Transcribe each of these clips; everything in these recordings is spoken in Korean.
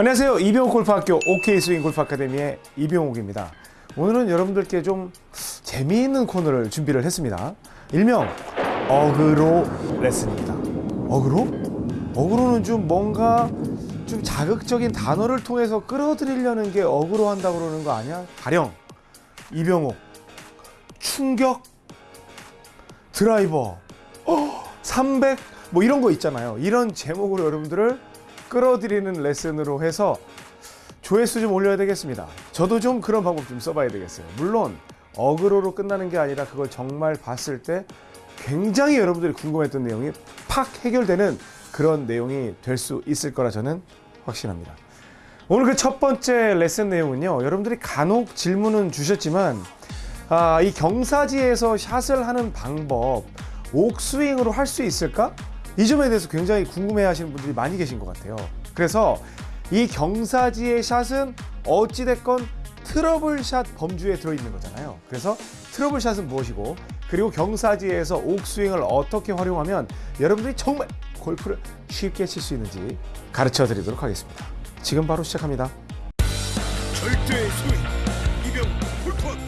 안녕하세요. 이병옥 골프학교 OK 스윙 골프 아카데미의 이병옥입니다. 오늘은 여러분들께 좀 재미있는 코너를 준비를 했습니다. 일명 어그로 레슨입니다. 어그로? 어그로는 좀 뭔가 좀 자극적인 단어를 통해서 끌어들이려는 게 어그로 한다고 그러는 거 아니야? 가령 이병옥 충격 드라이버 300 뭐 이런 거 있잖아요. 이런 제목으로 여러분들을 끌어들이는 레슨으로 해서 조회수 좀 올려야 되겠습니다. 저도 좀 그런 방법 좀 써봐야 되겠어요. 물론 어그로로 끝나는 게 아니라 그걸 정말 봤을 때 굉장히 여러분들이 궁금했던 내용이 팍 해결되는 그런 내용이 될 수 있을 거라 저는 확신합니다. 오늘 그 첫 번째 레슨 내용은요. 여러분들이 간혹 질문은 주셨지만 아, 이 경사지에서 샷을 하는 방법 옥스윙으로 할 수 있을까? 이 점에 대해서 굉장히 궁금해 하시는 분들이 많이 계신 것 같아요. 그래서 이 경사지의 샷은 어찌됐건 트러블샷 범주에 들어있는 거잖아요. 그래서 트러블샷은 무엇이고 그리고 경사지에서 옥스윙을 어떻게 활용하면 여러분들이 정말 골프를 쉽게 칠 수 있는지 가르쳐 드리도록 하겠습니다. 지금 바로 시작합니다. 절대 소위 이병 골프학교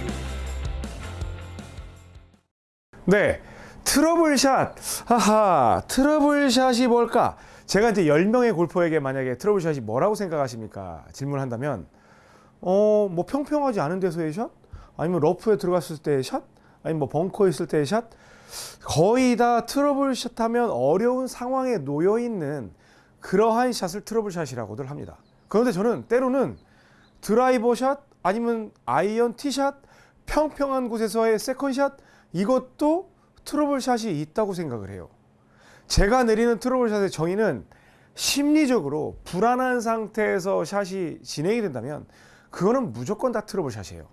네. 트러블샷. 하하. 트러블샷이 뭘까? 제가 이제 10명의 골퍼에게 만약에 트러블샷이 뭐라고 생각하십니까? 질문한다면 어, 뭐 평평하지 않은 데서의 샷? 아니면 러프에 들어갔을 때의 샷? 아니면 뭐 벙커에 있을 때의 샷? 거의 다 트러블샷 하면 어려운 상황에 놓여 있는 그러한 샷을 트러블샷이라고들 합니다. 그런데 저는 때로는 드라이버 샷 아니면 아이언 티샷 평평한 곳에서의 second shot 이것도 트러블샷이 있다고 생각을 해요. 제가 내리는 트러블샷의 정의는 심리적으로 불안한 상태에서 샷이 진행이 된다면 그거는 무조건 다 트러블샷이에요.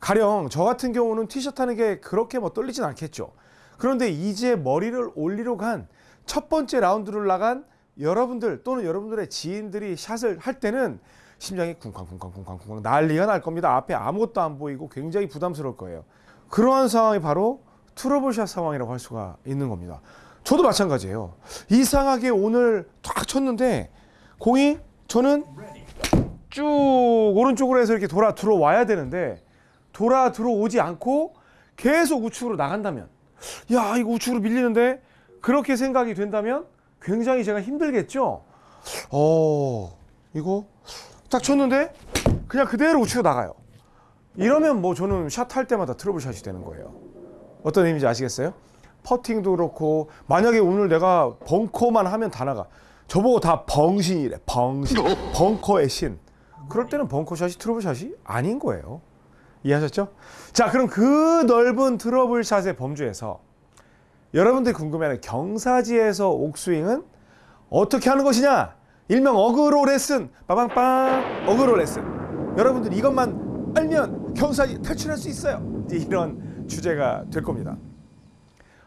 가령 저 같은 경우는 티샷 하는 게 그렇게 뭐 떨리진 않겠죠. 그런데 이제 머리를 올리러 간 첫 번째 라운드를 나간 여러분들 또는 여러분들의 지인들이 샷을 할 때는 심장이 쿵쾅쿵쾅쿵쾅쿵쾅 난리가 날 겁니다. 앞에 아무것도 안 보이고 굉장히 부담스러울 거예요. 그러한 상황이 바로 트러블샷 상황이라고 할 수가 있는 겁니다. 저도 마찬가지예요. 이상하게 오늘 탁 쳤는데 공이 저는 쭉 오른쪽으로 해서 이렇게 돌아 들어와야 되는데 돌아 들어오지 않고 계속 우측으로 나간다면 야 이거 우측으로 밀리는데 그렇게 생각이 된다면 굉장히 제가 힘들겠죠. 어 이거 딱 쳤는데 그냥 그대로 우측으로 나가요. 이러면 뭐 저는 샷 할 때마다 트러블 샷이 되는 거예요. 어떤 의미인지 아시겠어요? 퍼팅도 그렇고 만약에 오늘 내가 벙커만 하면 다 나가. 저보고 다 벙신이래. 벙신. 벙커의 신. 그럴 때는 벙커샷이 트러블샷이 아닌 거예요. 이해하셨죠? 자, 그럼 그 넓은 트러블샷의 범주에서 여러분들이 궁금해하는 경사지에서 옥스윙은 어떻게 하는 것이냐? 일명 어그로 레슨. 빠방빵. 어그로 레슨. 여러분들 이것만 알면 경사지 탈출할 수 있어요. 이런 주제가 될 겁니다.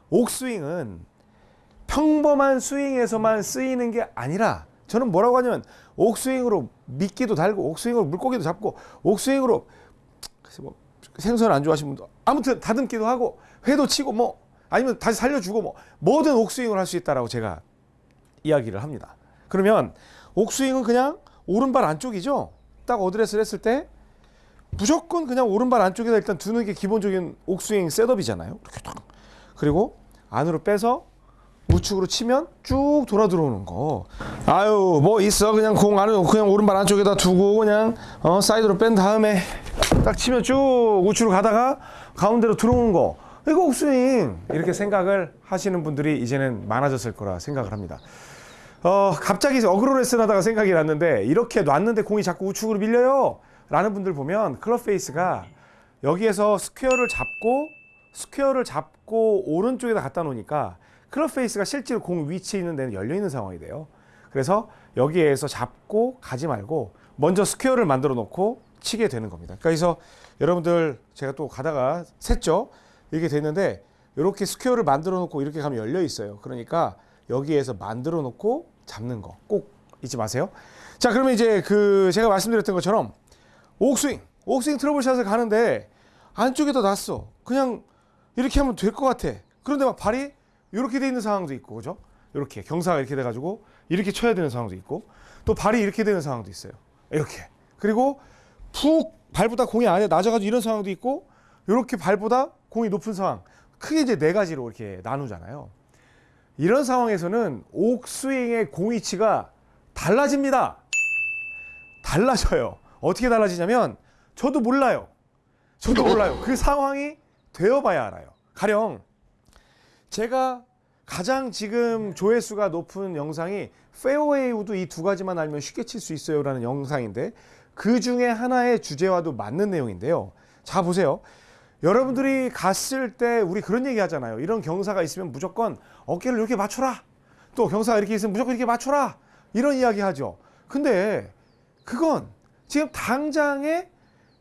옥스윙은 평범한 스윙에서만 쓰이는 게 아니라 저는 뭐라고 하냐면 옥스윙으로 미끼도 달고 옥스윙으로 물고기도 잡고 옥스윙으로 뭐 생선 안 좋아하시는 분도 아무튼 다듬기도 하고 회도 치고 뭐 아니면 다시 살려주고 뭐 뭐든 옥스윙을 할 수 있다라고 제가 이야기를 합니다. 그러면 옥스윙은 그냥 오른발 안쪽이죠. 딱 어드레스를 했을 때 무조건 그냥 오른발 안쪽에다 일단 두는 게 기본적인 옥스윙 셋업이잖아요. 이렇게 딱. 그리고 안으로 빼서 우측으로 치면 쭉 돌아 들어오는 거. 아유 뭐 있어 그냥 공 안에 그냥 오른발 안쪽에다 두고 그냥 어 사이드로 뺀 다음에 딱 치면 쭉 우측으로 가다가 가운데로 들어오는 거. 이거 옥스윙 이렇게 생각을 하시는 분들이 이제는 많아졌을 거라 생각을 합니다. 어 갑자기 어그로 레슨 하다가 생각이 났는데 이렇게 놨는데 공이 자꾸 우측으로 밀려요. 라는 분들 보면 클럽 페이스가 여기에서 스퀘어를 잡고 스퀘어를 잡고 오른쪽에다 갖다 놓으니까 클럽 페이스가 실제로 공 위치에 있는 데는 열려 있는 상황이 돼요. 그래서 여기에서 잡고 가지 말고 먼저 스퀘어를 만들어 놓고 치게 되는 겁니다. 그래서 여러분들 제가 또 가다가 샜죠. 이렇게 됐는데 이렇게 스퀘어를 만들어 놓고 이렇게 가면 열려 있어요. 그러니까 여기에서 만들어 놓고 잡는 거 꼭 잊지 마세요. 자, 그러면 이제 그 제가 말씀드렸던 것처럼 옥스윙, 옥스윙 트러블샷을 가는데 안쪽에다 놨어. 그냥 이렇게 하면 될 것 같아. 그런데 막 발이 이렇게 돼 있는 상황도 있고, 그죠? 이렇게 경사가 이렇게 돼 가지고 이렇게 쳐야 되는 상황도 있고 또 발이 이렇게 되는 상황도 있어요. 이렇게. 그리고 푹 발보다 공이 안에 낮아가지고 이런 상황도 있고 이렇게 발보다 공이 높은 상황. 크게 이제 네 가지로 이렇게 나누잖아요. 이런 상황에서는 옥스윙의 공 위치가 달라집니다. 달라져요. 어떻게 달라지냐면 저도 몰라요. 저도 몰라요. 그 상황이 되어봐야 알아요. 가령 제가 가장 지금 조회수가 높은 영상이 페어웨이 우드 이 두 가지만 알면 쉽게 칠 수 있어요 라는 영상인데 그 중에 하나의 주제와도 맞는 내용인데요. 자 보세요. 여러분들이 갔을 때 우리 그런 얘기 하잖아요. 이런 경사가 있으면 무조건 어깨를 이렇게 맞춰라. 또 경사가 이렇게 있으면 무조건 이렇게 맞춰라. 이런 이야기 하죠. 근데 그건 지금 당장에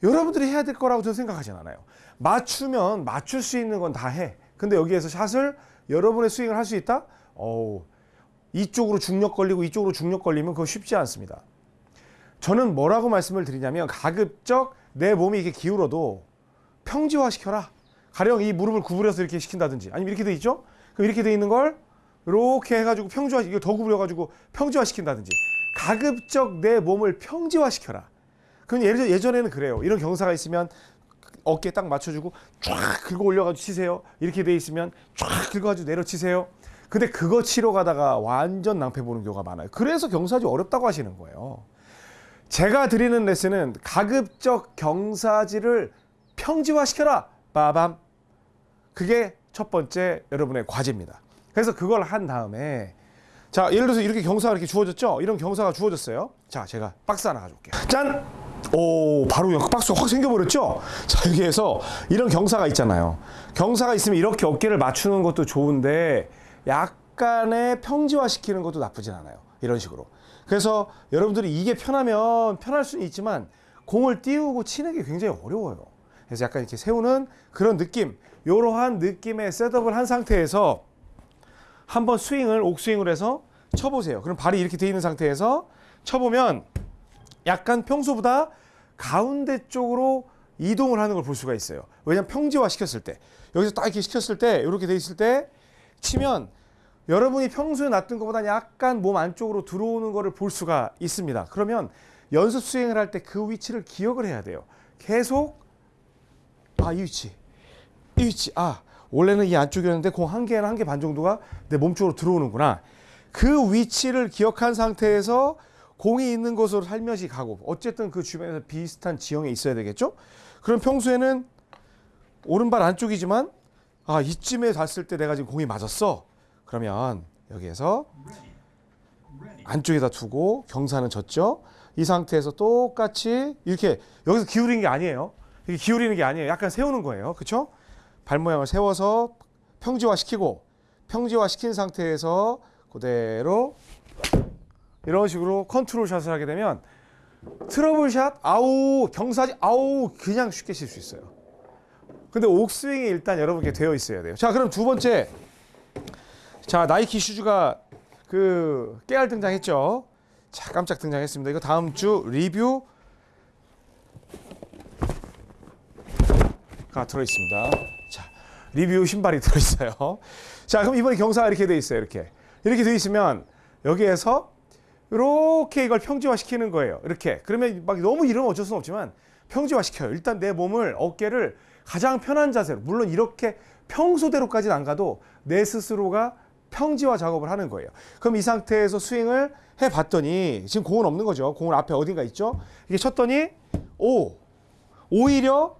여러분들이 해야 될 거라고 저는 생각하진 않아요. 맞추면 맞출 수 있는 건 다 해. 근데 여기에서 샷을 여러분의 스윙을 할 수 있다? 어우, 이쪽으로 중력 걸리고 이쪽으로 중력 걸리면 그거 쉽지 않습니다. 저는 뭐라고 말씀을 드리냐면 가급적 내 몸이 이렇게 기울어도 평지화 시켜라. 가령 이 무릎을 구부려서 이렇게 시킨다든지 아니면 이렇게 돼 있죠? 그럼 이렇게 돼 있는 걸 이렇게 해가지고 평지화 이거 더 구부려가지고 평지화 시킨다든지 가급적 내 몸을 평지화 시켜라. 그럼 예전 예전에는 그래요. 이런 경사가 있으면 어깨 딱 맞춰주고 쫙 긁어 올려가지고 치세요. 이렇게 돼 있으면 쫙 긁어가지고 내려치세요. 근데 그거 치러 가다가 완전 낭패 보는 경우가 많아요. 그래서 경사지 어렵다고 하시는 거예요. 제가 드리는 레슨은 가급적 경사지를 평지화시켜라. 빠밤. 그게 첫 번째 여러분의 과제입니다. 그래서 그걸 한 다음에 자 예를 들어서 이렇게 경사가 이렇게 주어졌죠? 이런 경사가 주어졌어요. 자 제가 박스 하나 가져올게요. 짠! 오 바로 박스가 확 생겨버렸죠? 자 여기에서 이런 경사가 있잖아요. 경사가 있으면 이렇게 어깨를 맞추는 것도 좋은데 약간의 평지화시키는 것도 나쁘진 않아요. 이런 식으로. 그래서 여러분들이 이게 편하면 편할 수는 있지만 공을 띄우고 치는 게 굉장히 어려워요. 그래서 약간 이렇게 세우는 그런 느낌, 이러한 느낌의 셋업을 한 상태에서 한번 스윙을 옥스윙을 해서 쳐보세요. 그럼 발이 이렇게 돼 있는 상태에서 쳐보면 약간 평소보다 가운데 쪽으로 이동을 하는 걸 볼 수가 있어요. 왜냐면 평지화 시켰을 때 여기서 딱 이렇게 시켰을 때 이렇게 돼 있을 때 치면 여러분이 평소에 놨던 것보다 약간 몸 안쪽으로 들어오는 거를 볼 수가 있습니다. 그러면 연습 스윙을 할 때 그 위치를 기억을 해야 돼요. 계속 아 이 위치 이 위치 아 원래는 이 안쪽이었는데 공 한 개나 한 개 반 정도가 내 몸쪽으로 들어오는구나. 그 위치를 기억한 상태에서 공이 있는 곳으로 살며시 가고 어쨌든 그 주변에서 비슷한 지형에 있어야 되겠죠? 그럼 평소에는 오른발 안쪽이지만 아 이쯤에 닿았을 때 내가 지금 공이 맞았어. 그러면 여기에서 안쪽에다 두고 경사는 졌죠. 이 상태에서 똑같이 이렇게 여기서 기울이는 게 아니에요. 이게 기울이는 게 아니에요. 약간 세우는 거예요. 그렇죠? 발 모양을 세워서 평지화 시키고 평지화 시킨 상태에서 그대로 이런 식으로 컨트롤 샷을 하게 되면 트러블 샷 아우 경사지 아우 그냥 쉽게 칠 수 있어요. 근데 옥스윙이 일단 여러분께 되어 있어야 돼요. 자, 그럼 두 번째 자 나이키 슈즈가 그 깨알 등장했죠. 자 깜짝 등장했습니다. 이거 다음 주 리뷰 가 들어 있습니다. 자 리뷰 신발이 들어 있어요. 자 그럼 이번에 경사가 이렇게 돼 있어요. 이렇게 이렇게 돼 있으면 여기에서 이렇게 이걸 평지화 시키는 거예요. 이렇게 그러면 막 너무 이러면 어쩔 수는 없지만 평지화 시켜요. 일단 내 몸을 어깨를 가장 편한 자세로 물론 이렇게 평소대로까지는 안 가도 내 스스로가 평지화 작업을 하는 거예요. 그럼 이 상태에서 스윙을 해봤더니 지금 공은 없는 거죠. 공은 앞에 어딘가 있죠. 이게 쳤더니 오 오히려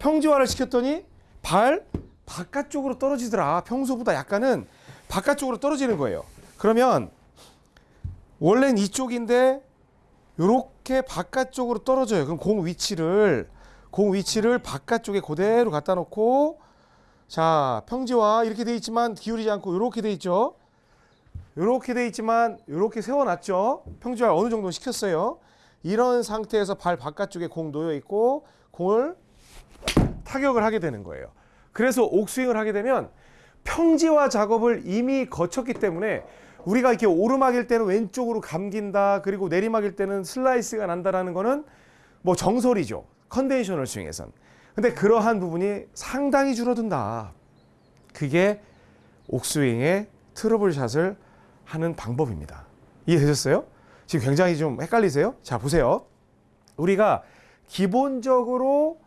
평지화를 시켰더니 발 바깥쪽으로 떨어지더라. 평소보다 약간은 바깥쪽으로 떨어지는 거예요. 그러면 원래는 이쪽인데 이렇게 바깥쪽으로 떨어져요. 그럼 공 위치를 공 위치를 바깥쪽에 그대로 갖다 놓고 자 평지화 이렇게 돼 있지만 기울이지 않고 이렇게 돼 있죠. 이렇게 돼 있지만 이렇게 세워놨죠. 평지화 어느 정도 시켰어요. 이런 상태에서 발 바깥쪽에 공 놓여 있고 공을 타격을 하게 되는 거예요. 그래서 옥스윙을 하게 되면 평지화 작업을 이미 거쳤기 때문에 우리가 이렇게 오르막일 때는 왼쪽으로 감긴다. 그리고 내리막일 때는 슬라이스가 난다라는 거는 뭐 정설이죠. conventional 스윙에선. 근데 그러한 부분이 상당히 줄어든다. 그게 옥스윙의 트러블 샷을 하는 방법입니다. 이해되셨어요? 지금 굉장히 좀 헷갈리세요? 자, 보세요. 우리가 기본적으로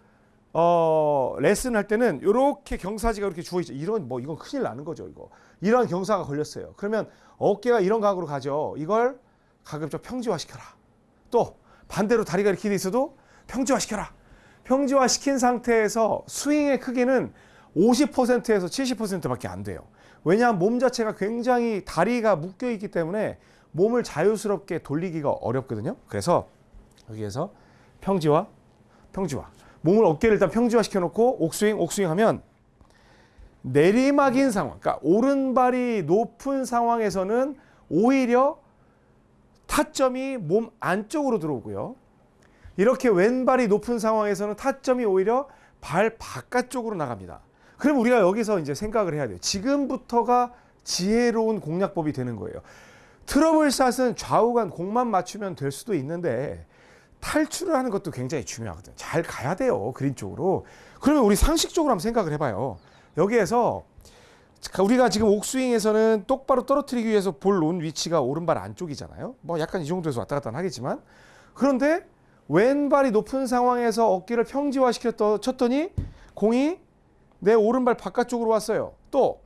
어, 레슨 할 때는 이렇게 경사지가 이렇게 주어 있죠. 이런 뭐 이건 큰일 나는 거죠, 이거. 이런 경사가 걸렸어요. 그러면 어깨가 이런 각으로 가죠. 이걸 가급적 평지화 시켜라. 또 반대로 다리가 이렇게 돼 있어도 평지화 시켜라. 평지화 시킨 상태에서 스윙의 크기는 50%에서 70%밖에 안 돼요. 왜냐하면 몸 자체가 굉장히 다리가 묶여 있기 때문에 몸을 자유스럽게 돌리기가 어렵거든요. 그래서 여기에서 평지화, 평지화. 몸을 어깨를 일단 평지화 시켜놓고 옥스윙, 옥스윙 하면 내리막인 상황, 그러니까 오른발이 높은 상황에서는 오히려 타점이 몸 안쪽으로 들어오고요. 이렇게 왼발이 높은 상황에서는 타점이 오히려 발 바깥쪽으로 나갑니다. 그럼 우리가 여기서 이제 생각을 해야 돼요. 지금부터가 지혜로운 공략법이 되는 거예요. 트러블샷은 좌우간 공만 맞추면 될 수도 있는데 탈출을 하는 것도 굉장히 중요하거든요. 잘 가야 돼요. 그린 쪽으로. 그러면 우리 상식적으로 한번 생각을 해봐요. 여기에서 우리가 지금 옥스윙에서는 똑바로 떨어뜨리기 위해서 볼 놓은 위치가 오른발 안쪽이잖아요. 뭐 약간 이 정도에서 왔다 갔다 하겠지만 그런데 왼발이 높은 상황에서 어깨를 평지화 시켰더 쳤더니 공이 내 오른발 바깥쪽으로 왔어요. 또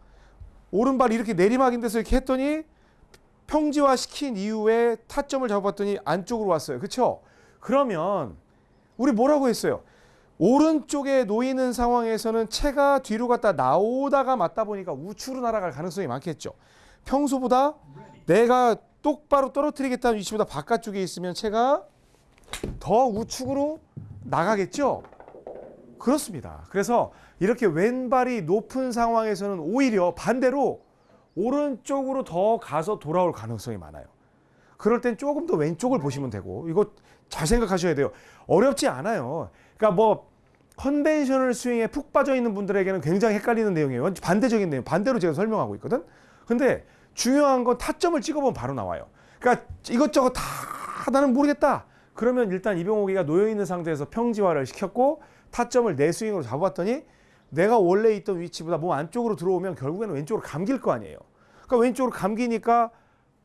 오른발 이렇게 내리막인 데서 이렇게 했더니 평지화 시킨 이후에 타점을 잡았더니 안쪽으로 왔어요. 그렇죠? 그러면 우리 뭐라고 했어요? 오른쪽에 놓이는 상황에서는 채가 뒤로 갔다 나오다가 맞다 보니까 우측으로 날아갈 가능성이 많겠죠. 평소보다 내가 똑바로 떨어뜨리겠다는 위치보다 바깥쪽에 있으면 채가 더 우측으로 나가겠죠. 그렇습니다. 그래서 이렇게 왼발이 높은 상황에서는 오히려 반대로 오른쪽으로 더 가서 돌아올 가능성이 많아요. 그럴 땐 조금 더 왼쪽을 보시면 되고 이거 잘 생각하셔야 돼요. 어렵지 않아요. 그러니까 뭐 conventional 스윙에 푹 빠져 있는 분들에게는 굉장히 헷갈리는 내용이에요. 반대적인 내용, 반대로 제가 설명하고 있거든. 근데 중요한 건 타점을 찍어보면 바로 나와요. 그러니까 이것저것 다 나는 모르겠다. 그러면 일단 이병옥이가 놓여 있는 상태에서 평지화를 시켰고 타점을 내 스윙으로 잡아봤더니 내가 원래 있던 위치보다 몸 안쪽으로 들어오면 결국에는 왼쪽으로 감길 거 아니에요. 그러니까 왼쪽으로 감기니까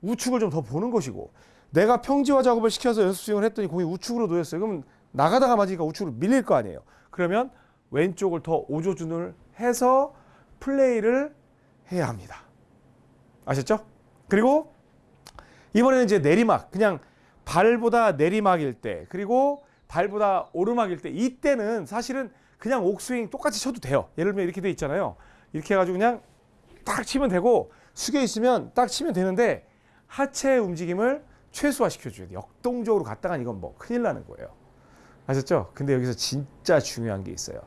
우측을 좀 더 보는 것이고 내가 평지화 작업을 시켜서 연습 스윙을 했더니 공이 우측으로 놓였어요. 그러면 나가다가 맞으니까 우측으로 밀릴 거 아니에요. 그러면 왼쪽을 더 오조준을 해서 플레이를 해야 합니다. 아셨죠? 그리고 이번에는 이제 내리막 그냥 발보다 내리막일 때 그리고 발보다 오르막일 때 이때는 사실은 그냥 옥스윙 똑같이 쳐도 돼요. 예를 들면 이렇게 돼 있잖아요. 이렇게 해가지고 그냥 딱 치면 되고 숙여 있으면 딱 치면 되는데 하체 움직임을 최소화 시켜줘야 돼요. 역동적으로 갔다간 이건 뭐 큰일 나는 거예요. 아셨죠? 근데 여기서 진짜 중요한 게 있어요.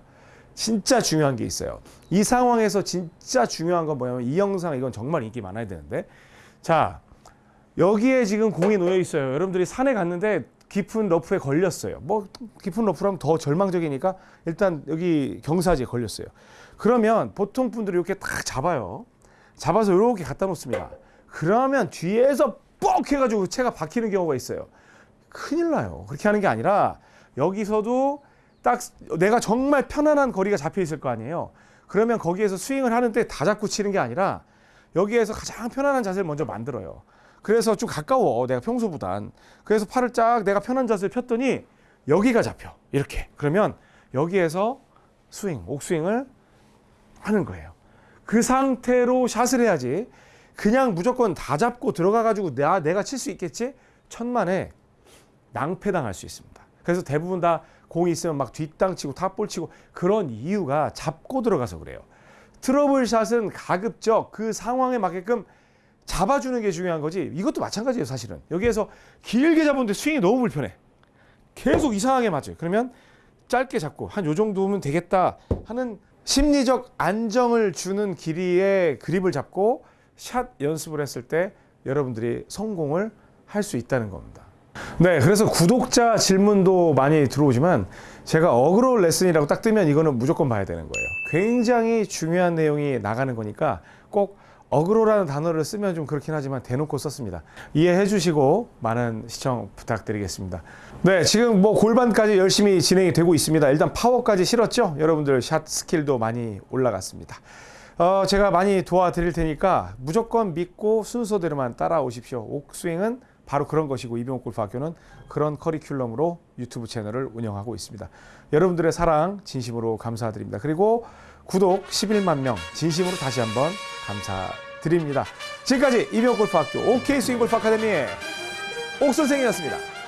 진짜 중요한 게 있어요. 이 상황에서 진짜 중요한 건 뭐냐면 이 영상 이건 정말 인기 많아야 되는데 자 여기에 지금 공이 놓여 있어요. 여러분들이 산에 갔는데 깊은 러프에 걸렸어요. 뭐 깊은 러프라면 더 절망적이니까 일단 여기 경사지에 걸렸어요. 그러면 보통 분들이 이렇게 딱 잡아요. 잡아서 이렇게 갖다 놓습니다. 그러면 뒤에서 뻑 해가지고 채가 박히는 경우가 있어요. 큰일 나요. 그렇게 하는 게 아니라 여기서도 딱 내가 정말 편안한 거리가 잡혀 있을 거 아니에요. 그러면 거기에서 스윙을 하는데 다 잡고 치는 게 아니라 여기에서 가장 편안한 자세를 먼저 만들어요. 그래서 좀 가까워 내가 평소보단. 그래서 팔을 쫙 내가 편한 자세를 폈더니 여기가 잡혀 이렇게. 그러면 여기에서 스윙, 옥스윙을 하는 거예요. 그 상태로 샷을 해야지. 그냥 무조건 다 잡고 들어가 가지고 내가 칠 수 있겠지? 천만에 낭패당할 수 있습니다. 그래서 대부분 다 공이 있으면 막 뒷땅 치고 탑볼 치고 그런 이유가 잡고 들어가서 그래요. 트러블 샷은 가급적 그 상황에 맞게끔 잡아주는 게 중요한 거지. 이것도 마찬가지예요, 사실은. 여기에서 길게 잡았는데 스윙이 너무 불편해. 계속 이상하게 맞아요. 그러면 짧게 잡고 한 요 정도면 되겠다 하는 심리적 안정을 주는 길이의 그립을 잡고 샷 연습을 했을 때 여러분들이 성공을 할 수 있다는 겁니다. 네, 그래서 구독자 질문도 많이 들어오지만 제가 어그로 레슨이라고 딱 뜨면 이거는 무조건 봐야 되는 거예요. 굉장히 중요한 내용이 나가는 거니까 꼭 어그로라는 단어를 쓰면 좀 그렇긴 하지만 대놓고 썼습니다. 이해해 주시고 많은 시청 부탁드리겠습니다. 네, 지금 뭐 골반까지 열심히 진행이 되고 있습니다. 일단 파워까지 실었죠? 여러분들 샷 스킬도 많이 올라갔습니다. 어, 제가 많이 도와드릴 테니까 무조건 믿고 순서대로만 따라오십시오. 옥스윙은 바로 그런 것이고 이병옥 골프학교는 그런 커리큘럼으로 유튜브 채널을 운영하고 있습니다. 여러분들의 사랑 진심으로 감사드립니다. 그리고 구독 11만 명 진심으로 다시 한번 감사드립니다. 지금까지 이병옥 골프학교 OK 스윙 골프 아카데미의 옥 선생이었습니다.